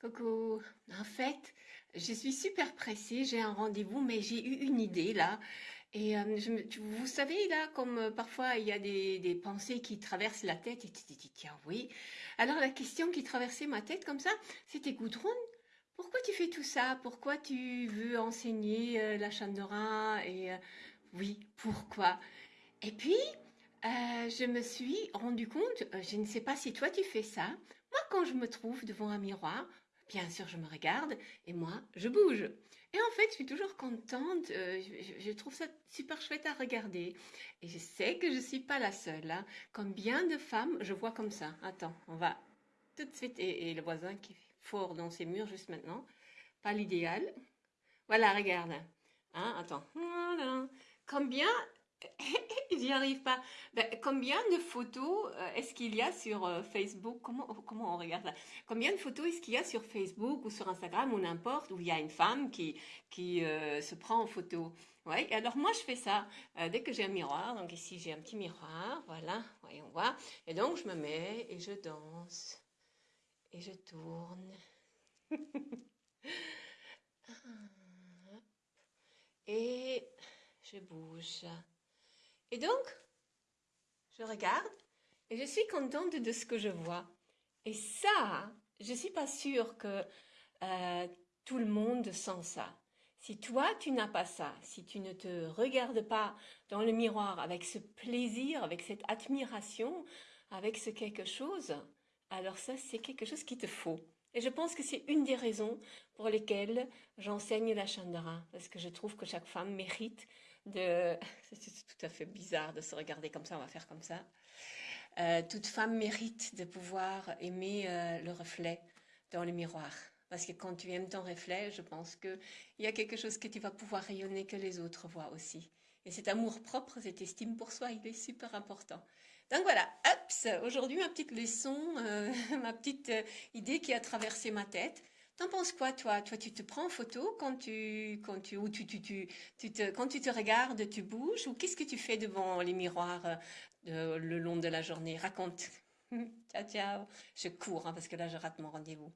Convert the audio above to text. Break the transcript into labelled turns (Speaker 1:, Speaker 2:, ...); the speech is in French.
Speaker 1: Coucou. En fait, je suis super pressée, j'ai un rendez-vous, mais j'ai eu une idée là. Et euh, vous savez là, comme euh, parfois il y a des, pensées qui traversent la tête, et tu te dis, tiens, oui. Alors la question qui traversait ma tête comme ça, c'était Gudrun, pourquoi tu fais tout ça? Pourquoi tu veux enseigner euh, la Chandora? Et oui, pourquoi? Et puis, je me suis rendu compte, je ne sais pas si toi tu fais ça, moi quand je me trouve devant un miroir, bien sûr je me regarde et moi je bouge. Et en fait je suis toujours contente, euh, je, trouve ça super chouette à regarder. Et je sais que je suis pas la seule. Hein. Combien de femmes je vois comme ça? Attends, on va tout de suite, et, et le voisin qui est fort dans ses murs juste maintenant, pas l'idéal. Voilà, regarde. Hein, attends. Voilà. Combien J'y arrive pas. Ben, combien de photos euh, est-ce qu'il y a sur euh, Facebook? Comment, on regarde ça? Combien de photos est-ce qu'il y a sur Facebook ou sur Instagram ou n'importe où il y a une femme qui, qui euh, se prend en photo? Ouais, et alors moi je fais ça dès que j'ai un miroir. Donc ici j'ai un petit miroir, voilà, voyons voir. Et donc je me mets et je danse et je tourne et je bouge. Et donc je regarde et je suis contente de ce que je vois. Et ça, je suis pas sûre que euh, tout le monde sent ça. Si toi, tu n'as pas ça, si tu ne te regardes pas dans le miroir avec ce plaisir, avec cette admiration, avec ce quelque chose, alors ça, c'est quelque chose qui te faut. Et je pense que c'est une des raisons pour lesquelles j'enseigne la Chandara, parce que je trouve que chaque femme mérite C'est tout à fait bizarre de se regarder comme ça, on va faire comme ça. Euh, toute femme mérite de pouvoir aimer euh, le reflet dans le miroir. Parce que quand tu aimes ton reflet, je pense que il y a quelque chose que tu vas pouvoir rayonner que les autres voient aussi. Et cet amour propre, cette estime pour soi, il est super important. Donc voilà, aujourd'hui ma petite leçon, euh, ma petite idée qui a traversé ma tête. T'en penses quoi, toi? Toi, tu te prends en photo quand tu, quand tu, ou tu, tu, tu, tu te, quand tu te regardes, tu bouges, ou qu'est-ce que tu fais devant les miroirs euh, le long de la journée? Raconte. Ciao, ciao. Je cours, hein, parce que là, je rate mon rendez-vous.